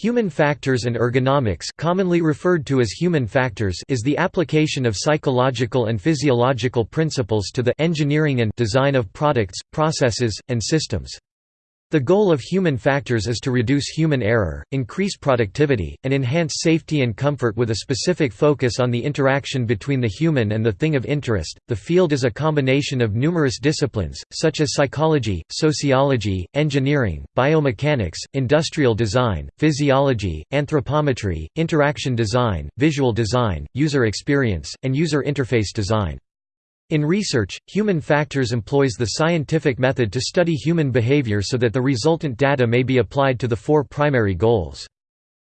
Human factors and ergonomics commonly referred to as human factors is the application of psychological and physiological principles to the engineering and design of products, processes, and systems. The goal of human factors is to reduce human error, increase productivity, and enhance safety and comfort with a specific focus on the interaction between the human and the thing of interest. The field is a combination of numerous disciplines, such as psychology, sociology, engineering, biomechanics, industrial design, physiology, anthropometry, interaction design, visual design, user experience, and user interface design. In research, human factors employs the scientific method to study human behavior so that the resultant data may be applied to the four primary goals.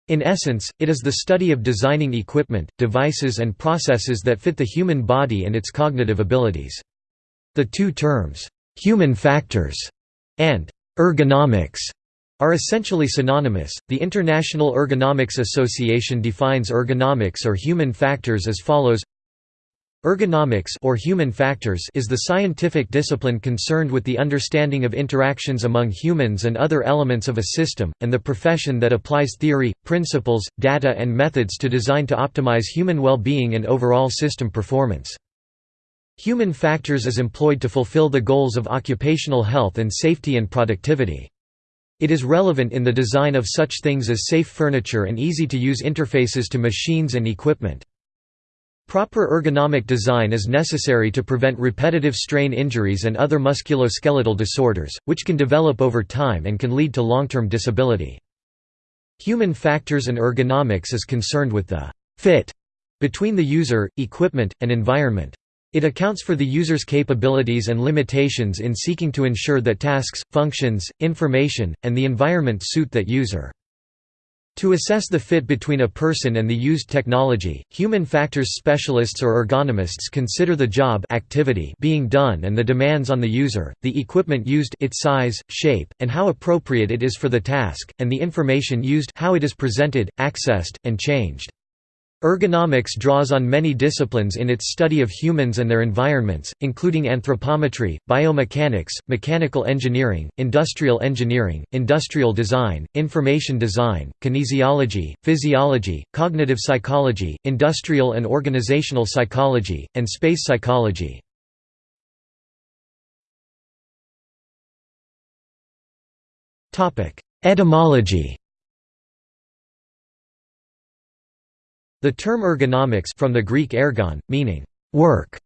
In essence, it is the study of designing equipment, devices and processes that fit the human body and its cognitive abilities. The two terms, "'human factors' and "'ergonomics' are essentially synonymous. The International Ergonomics Association defines ergonomics or human factors as follows Ergonomics or human factors is the scientific discipline concerned with the understanding of interactions among humans and other elements of a system, and the profession that applies theory, principles, data and methods to design to optimize human well-being and overall system performance. Human factors is employed to fulfill the goals of occupational health and safety and productivity. It is relevant in the design of such things as safe furniture and easy-to-use interfaces to machines and equipment. Proper ergonomic design is necessary to prevent repetitive strain injuries and other musculoskeletal disorders, which can develop over time and can lead to long-term disability. Human factors and ergonomics is concerned with the «fit» between the user, equipment, and environment. It accounts for the user's capabilities and limitations in seeking to ensure that tasks, functions, information, and the environment suit that user. To assess the fit between a person and the used technology, human factors specialists or ergonomists consider the job activity being done and the demands on the user, the equipment used its size, shape, and how appropriate it is for the task, and the information used how it is presented, accessed, and changed. Ergonomics draws on many disciplines in its study of humans and their environments, including anthropometry, biomechanics, mechanical engineering, industrial engineering, industrial design, information design, kinesiology, physiology, cognitive psychology, industrial and organizational psychology, and space psychology. Etymology The term ergonomics from the Greek ergon, meaning work,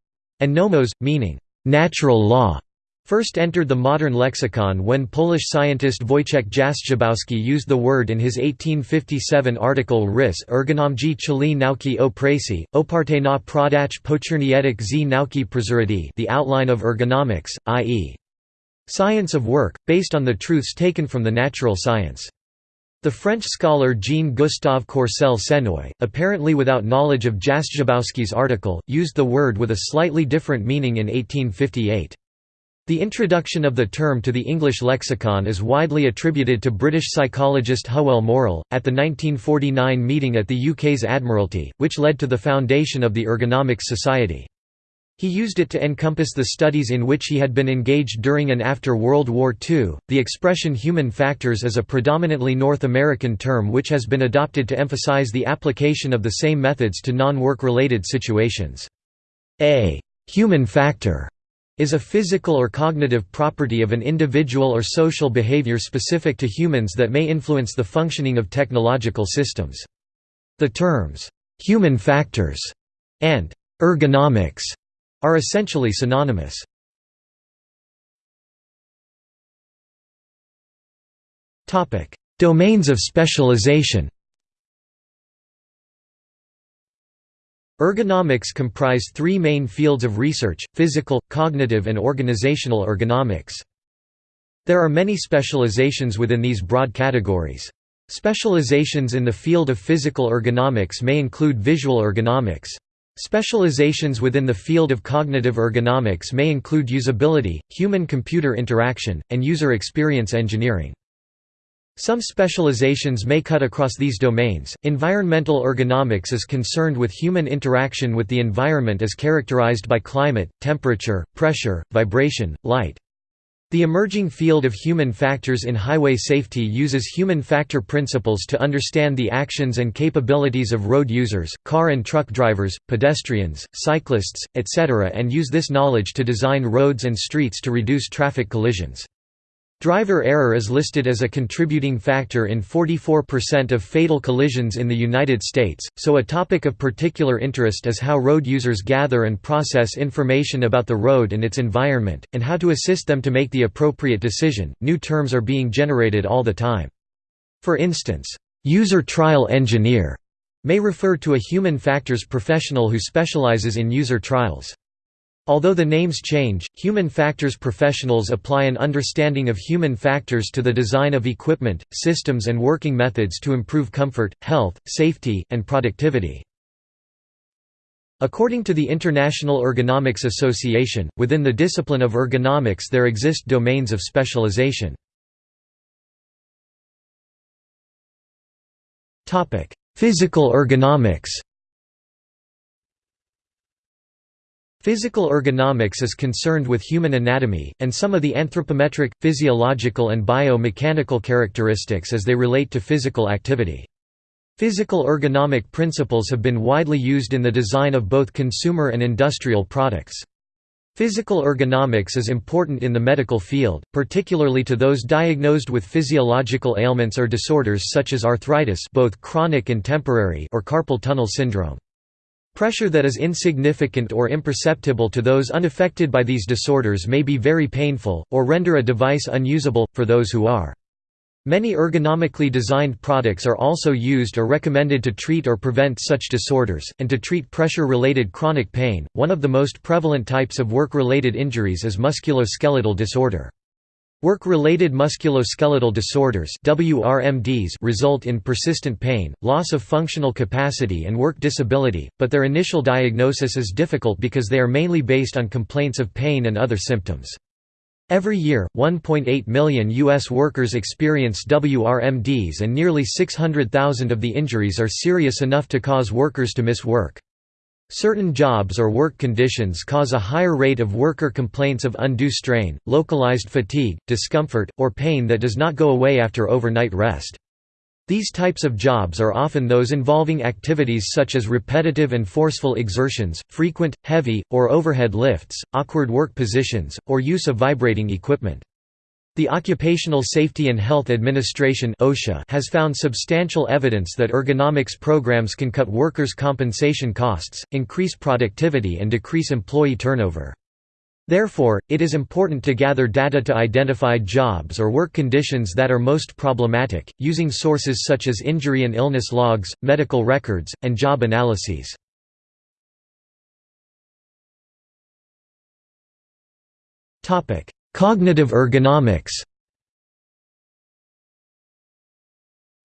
and nomos, meaning natural law, first entered the modern lexicon when Polish scientist Wojciech Jastrzębowski used the word in his 1857 article Rys ergonomji czyli nauki o pracy, oparte na prodach poczynnietek z nauki przyrody the outline of ergonomics, i.e. science of work, based on the truths taken from the natural science. The French scholar Jean-Gustave Courcelle-Seneuil, apparently without knowledge of Jastrzębowski's article, used the word with a slightly different meaning in 1858. The introduction of the term to the English lexicon is widely attributed to British psychologist Hywel Murrell, at the 1949 meeting at the UK's Admiralty, which led to the foundation of the Ergonomics Society. He used it to encompass the studies in which he had been engaged during and after World War II. The expression human factors is a predominantly North American term which has been adopted to emphasize the application of the same methods to non work related situations. A human factor is a physical or cognitive property of an individual or social behavior specific to humans that may influence the functioning of technological systems. The terms, human factors and ergonomics are essentially synonymous. Domains of specialization Ergonomics comprise three main fields of research, physical, cognitive and organizational ergonomics. There are many specializations within these broad categories. Specializations in the field of physical ergonomics may include visual ergonomics, Specializations within the field of cognitive ergonomics may include usability, human-computer interaction, and user experience engineering. Some specializations may cut across these domains. Environmental ergonomics is concerned with human interaction with the environment as characterized by climate, temperature, pressure, vibration, light. The emerging field of human factors in highway safety uses human factor principles to understand the actions and capabilities of road users, car and truck drivers, pedestrians, cyclists, etc. and use this knowledge to design roads and streets to reduce traffic collisions. Driver error is listed as a contributing factor in 44% of fatal collisions in the United States, so a topic of particular interest is how road users gather and process information about the road and its environment, and how to assist them to make the appropriate decision. New terms are being generated all the time. For instance, user trial engineer may refer to a human factors professional who specializes in user trials. Although the names change, human factors professionals apply an understanding of human factors to the design of equipment, systems and working methods to improve comfort, health, safety, and productivity. According to the International Ergonomics Association, within the discipline of ergonomics there exist domains of specialization. Physical ergonomics Physical ergonomics is concerned with human anatomy, and some of the anthropometric, physiological and bio-mechanical characteristics as they relate to physical activity. Physical ergonomic principles have been widely used in the design of both consumer and industrial products. Physical ergonomics is important in the medical field, particularly to those diagnosed with physiological ailments or disorders such as arthritis both chronic and temporary or carpal tunnel syndrome. Pressure that is insignificant or imperceptible to those unaffected by these disorders may be very painful, or render a device unusable, for those who are. Many ergonomically designed products are also used or recommended to treat or prevent such disorders, and to treat pressure-related chronic pain. One of the most prevalent types of work-related injuries is musculoskeletal disorder. Work-related musculoskeletal disorders WRMDs result in persistent pain, loss of functional capacity and work disability, but their initial diagnosis is difficult because they are mainly based on complaints of pain and other symptoms. Every year, 1.8 million U.S. workers experience WRMDs and nearly 600,000 of the injuries are serious enough to cause workers to miss work. Certain jobs or work conditions cause a higher rate of worker complaints of undue strain, localized fatigue, discomfort, or pain that does not go away after overnight rest. These types of jobs are often those involving activities such as repetitive and forceful exertions, frequent, heavy, or overhead lifts, awkward work positions, or use of vibrating equipment. The Occupational Safety and Health Administration (OSHA) has found substantial evidence that ergonomics programs can cut workers' compensation costs, increase productivity and decrease employee turnover. Therefore, it is important to gather data to identify jobs or work conditions that are most problematic, using sources such as injury and illness logs, medical records, and job analyses. Cognitive ergonomics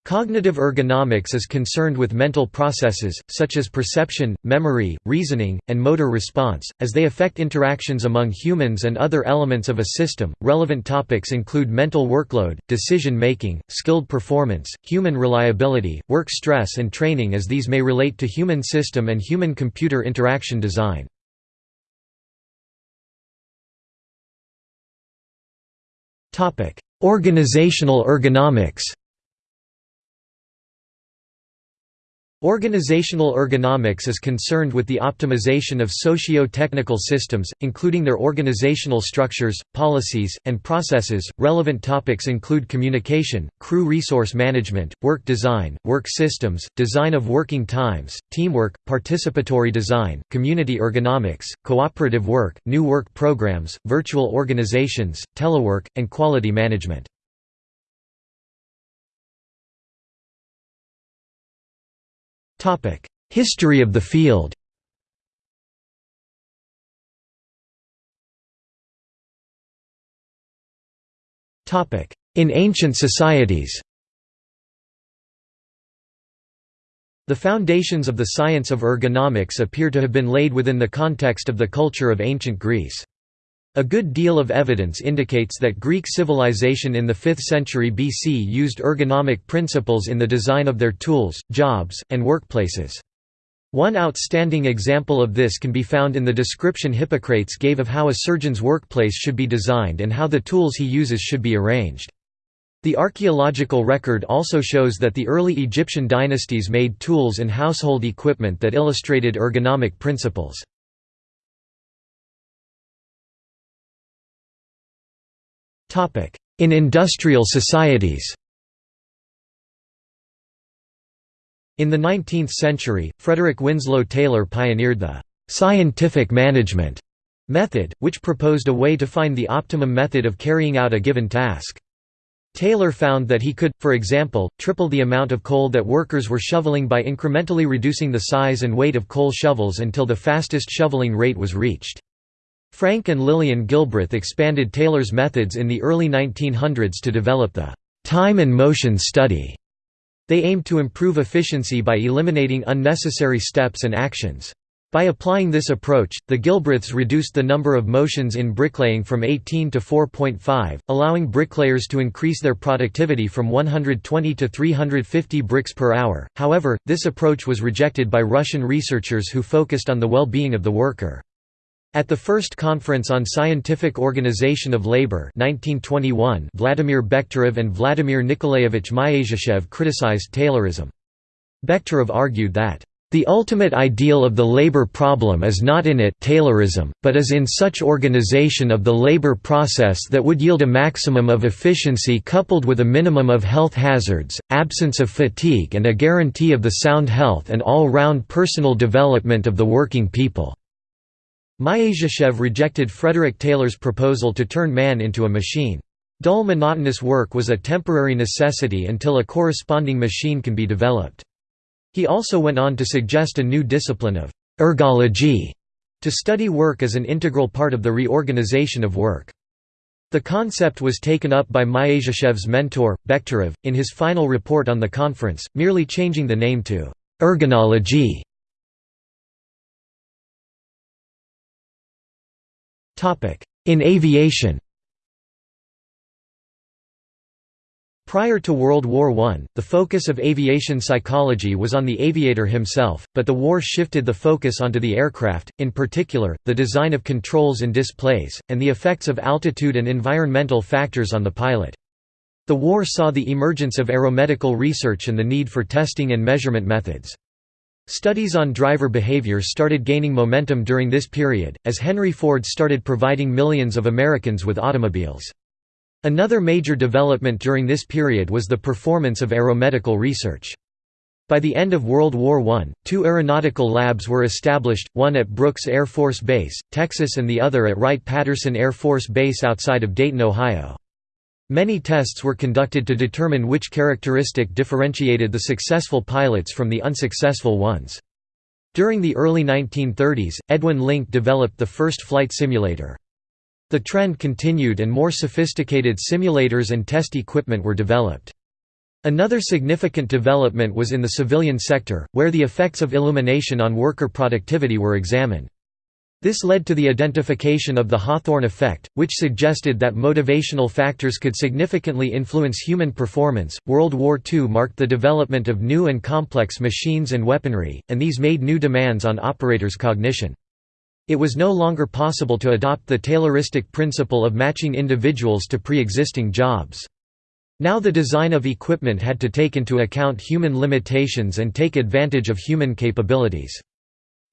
Cognitive ergonomics is concerned with mental processes, such as perception, memory, reasoning, and motor response, as they affect interactions among humans and other elements of a system. Relevant topics include mental workload, decision making, skilled performance, human reliability, work stress, and training, as these may relate to human system and human computer interaction design. Organizational ergonomics Organizational ergonomics is concerned with the optimization of socio-technical systems, including their organizational structures, policies, and processes. Relevant topics include communication, crew resource management, work design, work systems, design of working times, teamwork, participatory design, community ergonomics, cooperative work, new work programs, virtual organizations, telework, and quality management. History of the field. In ancient societies. The foundations of the science of ergonomics appear to have been laid within the context of the culture of ancient Greece. A good deal of evidence indicates that Greek civilization in the 5th century BC used ergonomic principles in the design of their tools, jobs, and workplaces. One outstanding example of this can be found in the description Hippocrates gave of how a surgeon's workplace should be designed and how the tools he uses should be arranged. The archaeological record also shows that the early Egyptian dynasties made tools and household equipment that illustrated ergonomic principles. In industrial societies In the 19th century, Frederick Winslow Taylor pioneered the «scientific management» method, which proposed a way to find the optimum method of carrying out a given task. Taylor found that he could, for example, triple the amount of coal that workers were shoveling by incrementally reducing the size and weight of coal shovels until the fastest shoveling rate was reached. Frank and Lillian Gilbreth expanded Taylor's methods in the early 1900s to develop the time and motion study. They aimed to improve efficiency by eliminating unnecessary steps and actions. By applying this approach, the Gilbreths reduced the number of motions in bricklaying from 18 to 4.5, allowing bricklayers to increase their productivity from 120 to 350 bricks per hour. However, this approach was rejected by Russian researchers who focused on the well-being of the worker. At the first Conference on Scientific Organization of Labor 1921, Vladimir Bekhterev and Vladimir Nikolaevich Myasishchev criticized Taylorism. Bekhterev argued that, "...the ultimate ideal of the labor problem is not in it Taylorism, but is in such organization of the labor process that would yield a maximum of efficiency coupled with a minimum of health hazards, absence of fatigue and a guarantee of the sound health and all-round personal development of the working people." Myasishchev rejected Frederick Taylor's proposal to turn man into a machine. Dull monotonous work was a temporary necessity until a corresponding machine can be developed. He also went on to suggest a new discipline of ergology to study work as an integral part of the reorganization of work. The concept was taken up by Myasishchev's mentor, Bekhterev, in his final report on the conference, merely changing the name to ergonology. In aviation Prior to World War I, the focus of aviation psychology was on the aviator himself, but the war shifted the focus onto the aircraft, in particular, the design of controls and displays, and the effects of altitude and environmental factors on the pilot. The war saw the emergence of aeromedical research and the need for testing and measurement methods. Studies on driver behavior started gaining momentum during this period, as Henry Ford started providing millions of Americans with automobiles. Another major development during this period was the performance of aeromedical research. By the end of World War I, two aeronautical labs were established, one at Brooks Air Force Base, Texas and the other at Wright-Patterson Air Force Base outside of Dayton, Ohio. Many tests were conducted to determine which characteristic differentiated the successful pilots from the unsuccessful ones. During the early 1930s, Edwin Link developed the first flight simulator. The trend continued and more sophisticated simulators and test equipment were developed. Another significant development was in the civilian sector, where the effects of illumination on worker productivity were examined. This led to the identification of the Hawthorne effect, which suggested that motivational factors could significantly influence human performance. World War II marked the development of new and complex machines and weaponry, and these made new demands on operators' cognition. It was no longer possible to adopt the Tayloristic principle of matching individuals to pre-existing jobs. Now the design of equipment had to take into account human limitations and take advantage of human capabilities.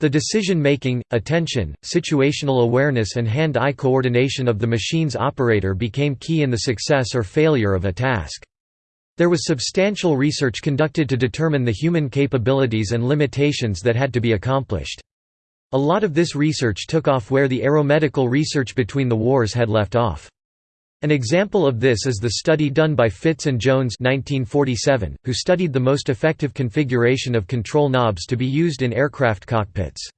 The decision-making, attention, situational awareness and hand-eye coordination of the machine's operator became key in the success or failure of a task. There was substantial research conducted to determine the human capabilities and limitations that had to be accomplished. A lot of this research took off where the aeromedical research between the wars had left off. An example of this is the study done by Fitts and Jones 1947, who studied the most effective configuration of control knobs to be used in aircraft cockpits.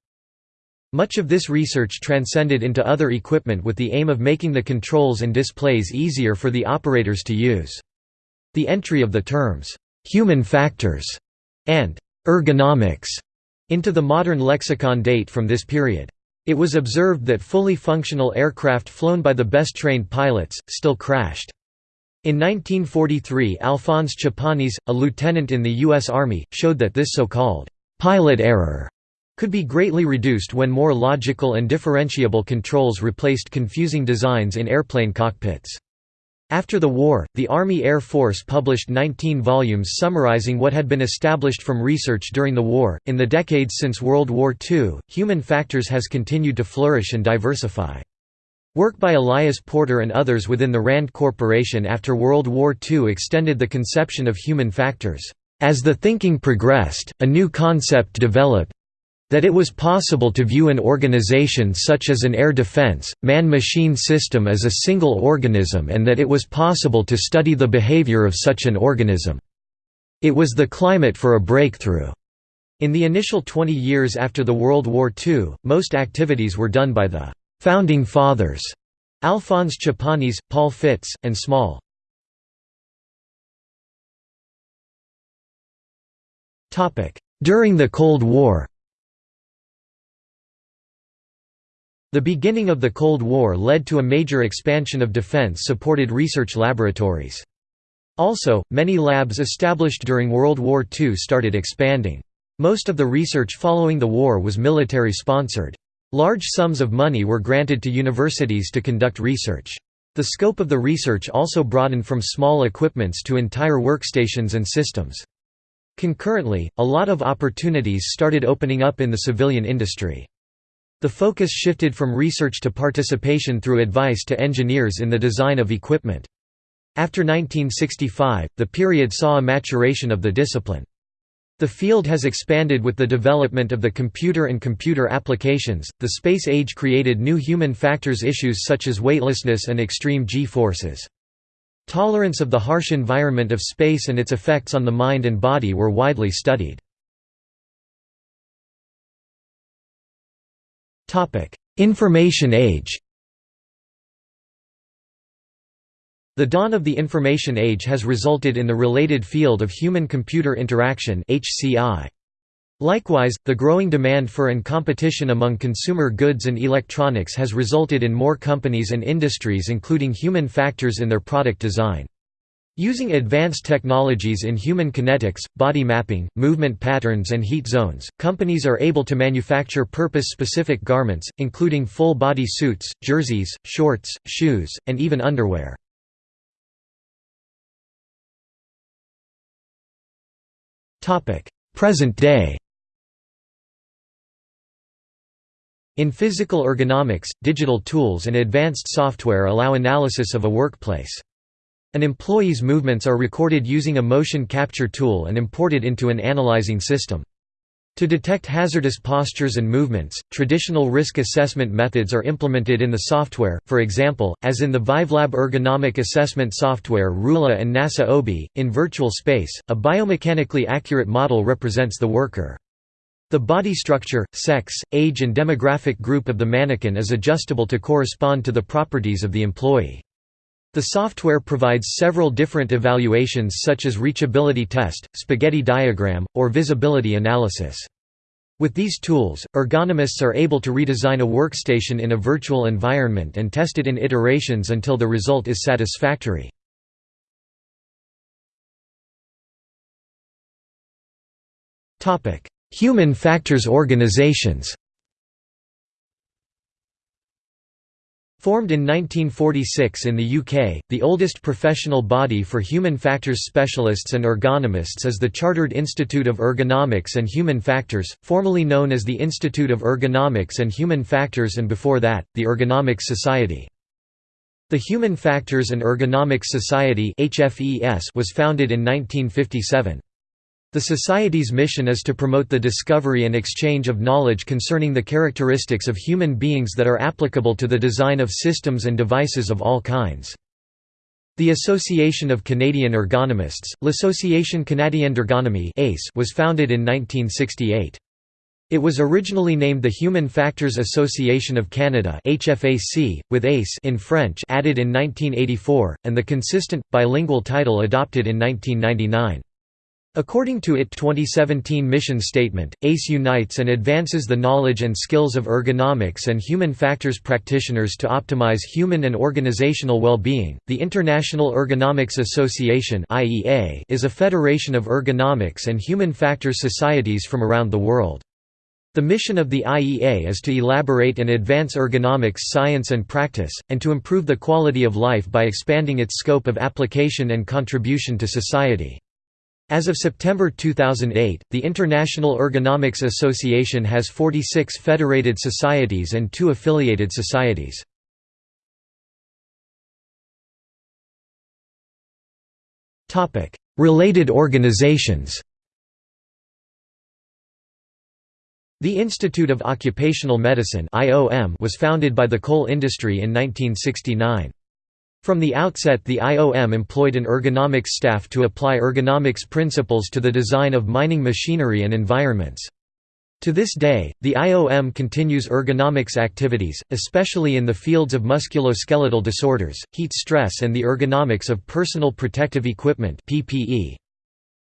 Much of this research transcended into other equipment with the aim of making the controls and displays easier for the operators to use. The entry of the terms, "'human factors' and "'ergonomics' into the modern lexicon date from this period. It was observed that fully functional aircraft flown by the best-trained pilots, still crashed. In 1943 Alphonse Chapanis, a lieutenant in the U.S. Army, showed that this so-called «pilot error» could be greatly reduced when more logical and differentiable controls replaced confusing designs in airplane cockpits. After the war, the Army Air Force published 19 volumes summarizing what had been established from research during the war. In the decades since World War II, human factors has continued to flourish and diversify. Work by Elias Porter and others within the RAND Corporation after World War II extended the conception of human factors. As the thinking progressed, a new concept developed, that it was possible to view an organization such as an air defense, man-machine system as a single organism and that it was possible to study the behavior of such an organism. It was the climate for a breakthrough. In the initial 20 years after the World War II, most activities were done by the «founding fathers» Alphonse Chapanis, Paul Fitts, and Small. During the Cold War The beginning of the Cold War led to a major expansion of defense-supported research laboratories. Also, many labs established during World War II started expanding. Most of the research following the war was military-sponsored. Large sums of money were granted to universities to conduct research. The scope of the research also broadened from small equipments to entire workstations and systems. Concurrently, a lot of opportunities started opening up in the civilian industry. The focus shifted from research to participation through advice to engineers in the design of equipment. After 1965, the period saw a maturation of the discipline. The field has expanded with the development of the computer and computer applications. The space age created new human factors issues such as weightlessness and extreme g-forces. Tolerance of the harsh environment of space and its effects on the mind and body were widely studied. Information age The dawn of the information age has resulted in the related field of human-computer interaction Likewise, the growing demand for and competition among consumer goods and electronics has resulted in more companies and industries including human factors in their product design. Using advanced technologies in human kinetics, body mapping, movement patterns and heat zones, companies are able to manufacture purpose-specific garments, including full-body suits, jerseys, shorts, shoes, and even underwear. Present day In physical ergonomics, digital tools and advanced software allow analysis of a workplace. An employee's movements are recorded using a motion capture tool and imported into an analyzing system. To detect hazardous postures and movements, traditional risk assessment methods are implemented in the software, for example, as in the ViveLab ergonomic assessment software RULA and NASA OBI. In virtual space, a biomechanically accurate model represents the worker. The body structure, sex, age and demographic group of the mannequin is adjustable to correspond to the properties of the employee. The software provides several different evaluations such as reachability test, spaghetti diagram, or visibility analysis. With these tools, ergonomists are able to redesign a workstation in a virtual environment and test it in iterations until the result is satisfactory. Human factors organizations Formed in 1946 in the UK, the oldest professional body for human factors specialists and ergonomists is the Chartered Institute of Ergonomics and Human Factors, formerly known as the Institute of Ergonomics and Human Factors and before that, the Ergonomics Society. The Human Factors and Ergonomics Society was founded in 1957. The Society's mission is to promote the discovery and exchange of knowledge concerning the characteristics of human beings that are applicable to the design of systems and devices of all kinds. The Association of Canadian Ergonomists, L'Association Canadienne d'Ergonomie was founded in 1968. It was originally named the Human Factors Association of Canada HFAC, with ACE in French added in 1984, and the consistent, bilingual title adopted in 1999. According to its 2017 mission statement, ACE unites and advances the knowledge and skills of ergonomics and human factors practitioners to optimize human and organizational well-being. The International Ergonomics Association (IEA) is a federation of ergonomics and human factors societies from around the world. The mission of the IEA is to elaborate and advance ergonomics science and practice, and to improve the quality of life by expanding its scope of application and contribution to society. As of September 2008, the International Ergonomics Association has 46 federated societies and two affiliated societies. Related organizations The Institute of Occupational Medicine was founded by the coal industry in 1969. From the outset the IOM employed an ergonomics staff to apply ergonomics principles to the design of mining machinery and environments. To this day, the IOM continues ergonomics activities, especially in the fields of musculoskeletal disorders, heat stress and the ergonomics of personal protective equipment.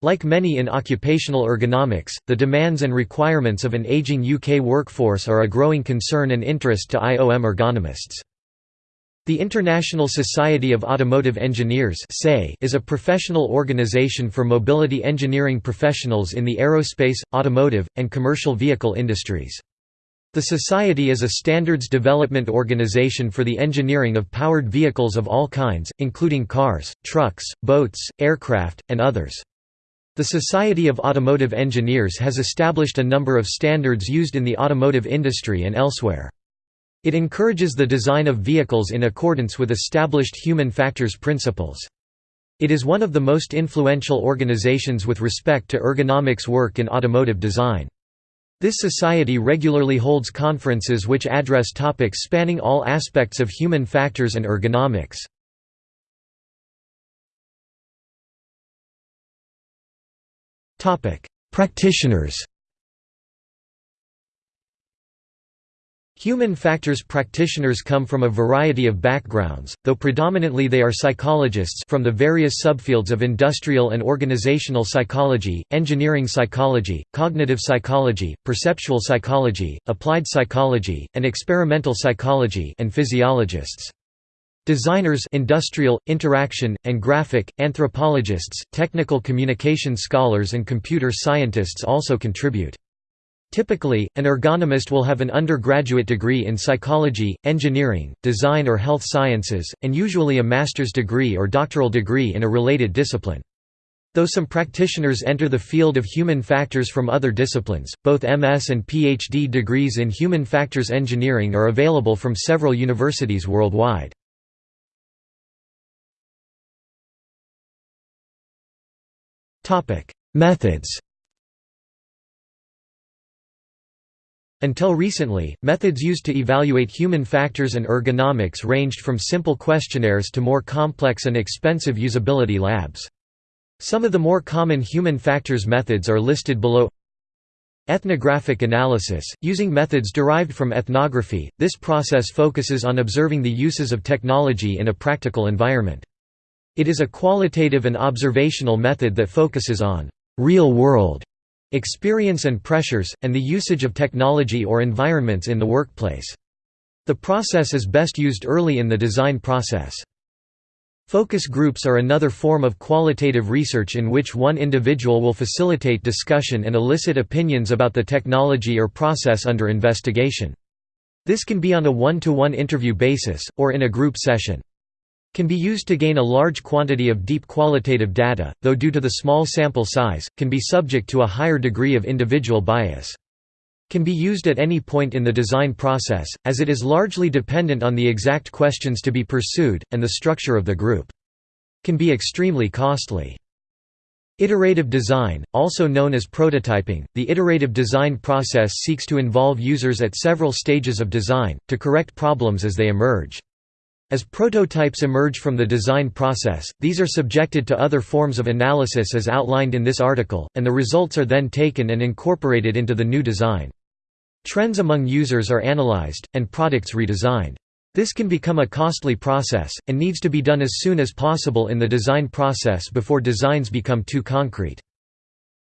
Like many in occupational ergonomics, the demands and requirements of an aging UK workforce are a growing concern and interest to IOM ergonomists. The International Society of Automotive Engineers is a professional organization for mobility engineering professionals in the aerospace, automotive, and commercial vehicle industries. The Society is a standards development organization for the engineering of powered vehicles of all kinds, including cars, trucks, boats, aircraft, and others. The Society of Automotive Engineers has established a number of standards used in the automotive industry and elsewhere. It encourages the design of vehicles in accordance with established human factors principles. It is one of the most influential organizations with respect to ergonomics work in automotive design. This society regularly holds conferences which address topics spanning all aspects of human factors and ergonomics. Practitioners Human factors practitioners come from a variety of backgrounds, though predominantly they are psychologists from the various subfields of industrial and organizational psychology, engineering psychology, cognitive psychology, perceptual psychology, applied psychology, and experimental psychology and physiologists. Designers industrial, interaction, and graphic, anthropologists, technical communication scholars and computer scientists also contribute. Typically, an ergonomist will have an undergraduate degree in psychology, engineering, design or health sciences, and usually a master's degree or doctoral degree in a related discipline. Though some practitioners enter the field of human factors from other disciplines, both MS and PhD degrees in human factors engineering are available from several universities worldwide. Methods Until recently, methods used to evaluate human factors and ergonomics ranged from simple questionnaires to more complex and expensive usability labs. Some of the more common human factors methods are listed below Ethnographic analysis, using methods derived from ethnography, this process focuses on observing the uses of technology in a practical environment. It is a qualitative and observational method that focuses on real-world experience and pressures, and the usage of technology or environments in the workplace. The process is best used early in the design process. Focus groups are another form of qualitative research in which one individual will facilitate discussion and elicit opinions about the technology or process under investigation. This can be on a one-to-one -one interview basis, or in a group session can be used to gain a large quantity of deep qualitative data, though due to the small sample size, can be subject to a higher degree of individual bias. Can be used at any point in the design process, as it is largely dependent on the exact questions to be pursued, and the structure of the group. Can be extremely costly. Iterative design, also known as prototyping, the iterative design process seeks to involve users at several stages of design, to correct problems as they emerge. As prototypes emerge from the design process, these are subjected to other forms of analysis as outlined in this article, and the results are then taken and incorporated into the new design. Trends among users are analyzed, and products redesigned. This can become a costly process, and needs to be done as soon as possible in the design process before designs become too concrete.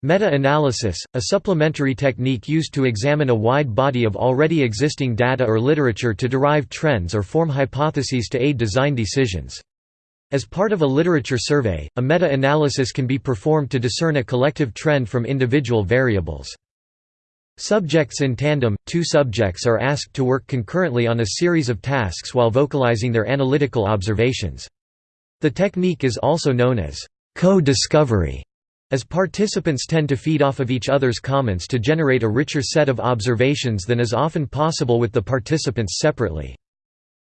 Meta-analysis, a supplementary technique used to examine a wide body of already existing data or literature to derive trends or form hypotheses to aid design decisions. As part of a literature survey, a meta-analysis can be performed to discern a collective trend from individual variables. Subjects in tandem, two subjects are asked to work concurrently on a series of tasks while vocalizing their analytical observations. The technique is also known as co-discovery, as participants tend to feed off of each other's comments to generate a richer set of observations than is often possible with the participants separately.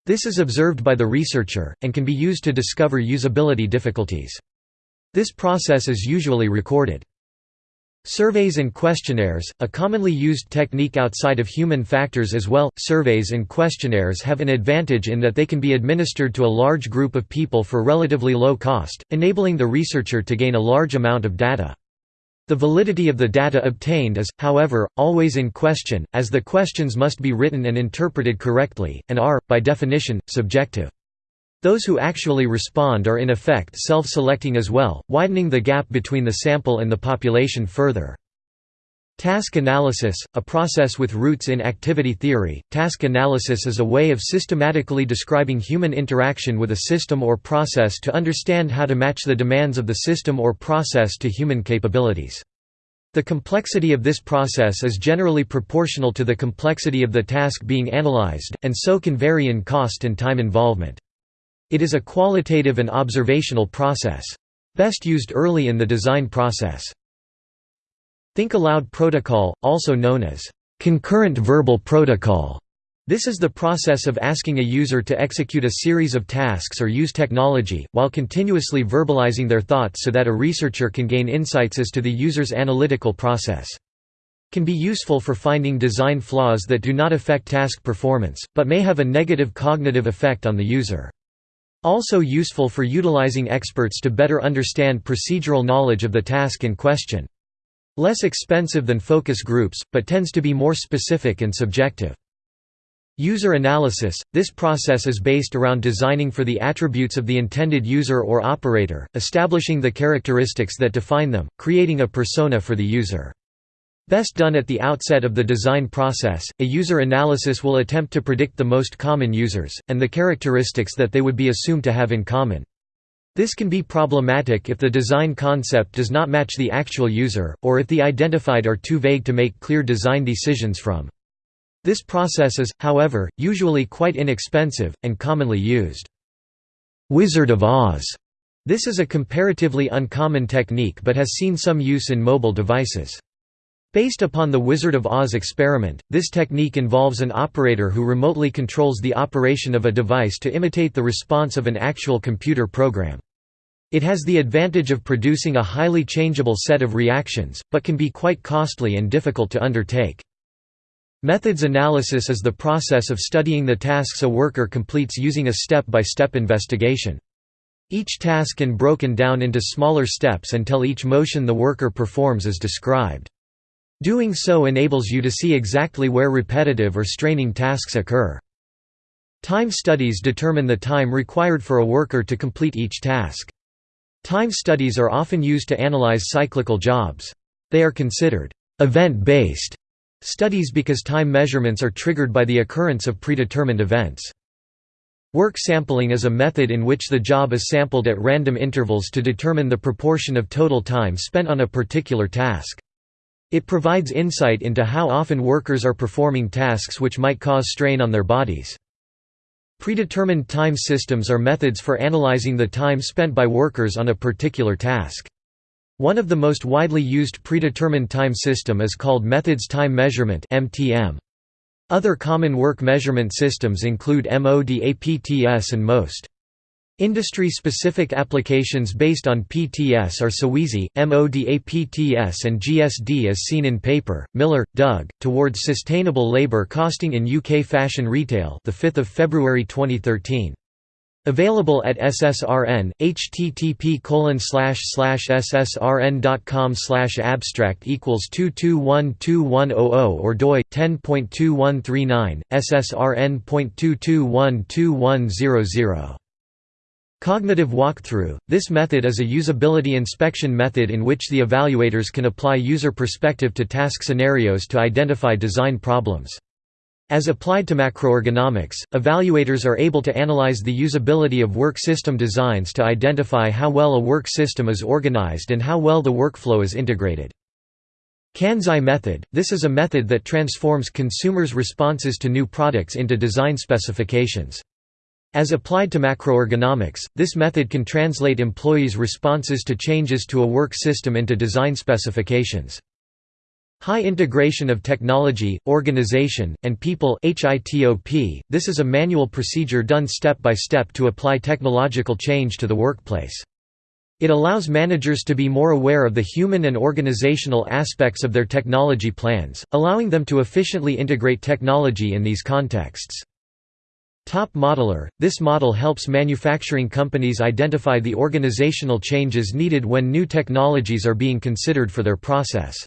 This is observed by the researcher, and can be used to discover usability difficulties. This process is usually recorded. Surveys and questionnaires, a commonly used technique outside of human factors as well. Surveys and questionnaires have an advantage in that they can be administered to a large group of people for relatively low cost, enabling the researcher to gain a large amount of data. The validity of the data obtained is, however, always in question, as the questions must be written and interpreted correctly, and are, by definition, subjective. Those who actually respond are in effect self-selecting as well, widening the gap between the sample and the population further. Task analysis, a process with roots in activity theory, task analysis is a way of systematically describing human interaction with a system or process to understand how to match the demands of the system or process to human capabilities. The complexity of this process is generally proportional to the complexity of the task being analyzed, and so can vary in cost and time involvement. It is a qualitative and observational process. Best used early in the design process. Think Aloud Protocol, also known as concurrent verbal protocol. This is the process of asking a user to execute a series of tasks or use technology, while continuously verbalizing their thoughts so that a researcher can gain insights as to the user's analytical process. Can be useful for finding design flaws that do not affect task performance, but may have a negative cognitive effect on the user. Also useful for utilizing experts to better understand procedural knowledge of the task in question. Less expensive than focus groups, but tends to be more specific and subjective. User analysis – This process is based around designing for the attributes of the intended user or operator, establishing the characteristics that define them, creating a persona for the user. Best done at the outset of the design process, a user analysis will attempt to predict the most common users, and the characteristics that they would be assumed to have in common. This can be problematic if the design concept does not match the actual user, or if the identified are too vague to make clear design decisions from. This process is, however, usually quite inexpensive, and commonly used. Wizard of Oz. This is a comparatively uncommon technique but has seen some use in mobile devices. Based upon the Wizard of Oz experiment, this technique involves an operator who remotely controls the operation of a device to imitate the response of an actual computer program. It has the advantage of producing a highly changeable set of reactions, but can be quite costly and difficult to undertake. Methods analysis is the process of studying the tasks a worker completes using a step-by-step -step investigation. Each task can broken down into smaller steps until each motion the worker performs is described. Doing so enables you to see exactly where repetitive or straining tasks occur. Time studies determine the time required for a worker to complete each task. Time studies are often used to analyze cyclical jobs. They are considered event-based studies because time measurements are triggered by the occurrence of predetermined events. Work sampling is a method in which the job is sampled at random intervals to determine the proportion of total time spent on a particular task. It provides insight into how often workers are performing tasks which might cause strain on their bodies. Predetermined time systems are methods for analyzing the time spent by workers on a particular task. One of the most widely used predetermined time system is called Methods Time Measurement Other common work measurement systems include MODAPTS and MOST. Industry-specific applications based on PTS are SOWEASY, MODAPTS and GSD as seen in paper. Miller, Doug, Towards Sustainable Labour Costing in UK Fashion Retail the 5th of February 2013. Available at SSRN, http ssrn.com slash abstract equals 2212100 or doi 10.2139, SSRN.2212100. Cognitive walkthrough – This method is a usability inspection method in which the evaluators can apply user perspective to task scenarios to identify design problems. As applied to macroergonomics, evaluators are able to analyze the usability of work system designs to identify how well a work system is organized and how well the workflow is integrated. Kansei method – This is a method that transforms consumers' responses to new products into design specifications. As applied to macroergonomics, this method can translate employees' responses to changes to a work system into design specifications. High integration of technology, organization, and people This is a manual procedure done step by step to apply technological change to the workplace. It allows managers to be more aware of the human and organizational aspects of their technology plans, allowing them to efficiently integrate technology in these contexts. Top Modeler – This model helps manufacturing companies identify the organizational changes needed when new technologies are being considered for their process.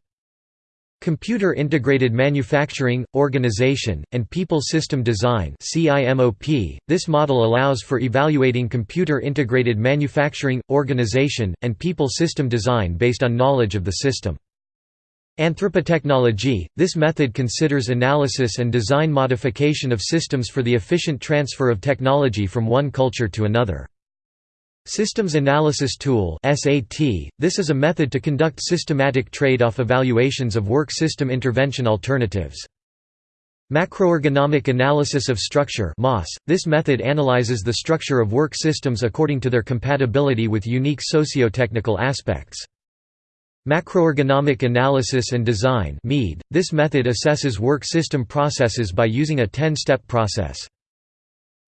Computer Integrated Manufacturing, Organization, and People System Design This model allows for evaluating computer integrated manufacturing, organization, and people system design based on knowledge of the system. Anthropotechnology – This method considers analysis and design modification of systems for the efficient transfer of technology from one culture to another. Systems Analysis Tool. This is a method to conduct systematic trade-off evaluations of work system intervention alternatives. Macroergonomic Analysis of Structure. This method analyzes the structure of work systems according to their compatibility with unique socio-technical aspects. Macroergonomic Analysis and Design. This method assesses work system processes by using a 10-step process.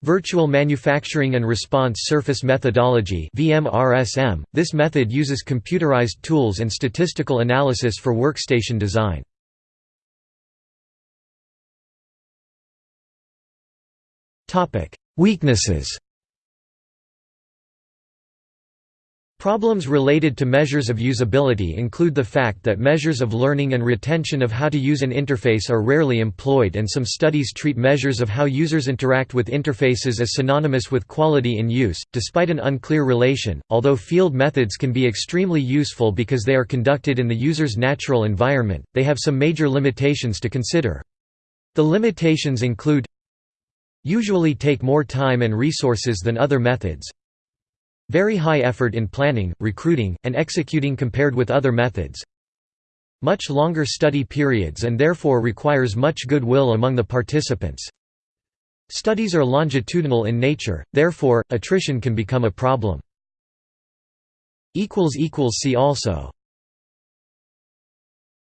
Virtual Manufacturing and Response Surface Methodology VMRSM. This method uses computerized tools and statistical analysis for workstation design. Weaknesses Problems related to measures of usability include the fact that measures of learning and retention of how to use an interface are rarely employed and some studies treat measures of how users interact with interfaces as synonymous with quality in use, despite an unclear relation, although field methods can be extremely useful because they are conducted in the user's natural environment, they have some major limitations to consider. The limitations include usually take more time and resources than other methods very high effort in planning, recruiting, and executing compared with other methods. Much longer study periods and therefore requires much goodwill among the participants. Studies are longitudinal in nature, therefore, attrition can become a problem. See also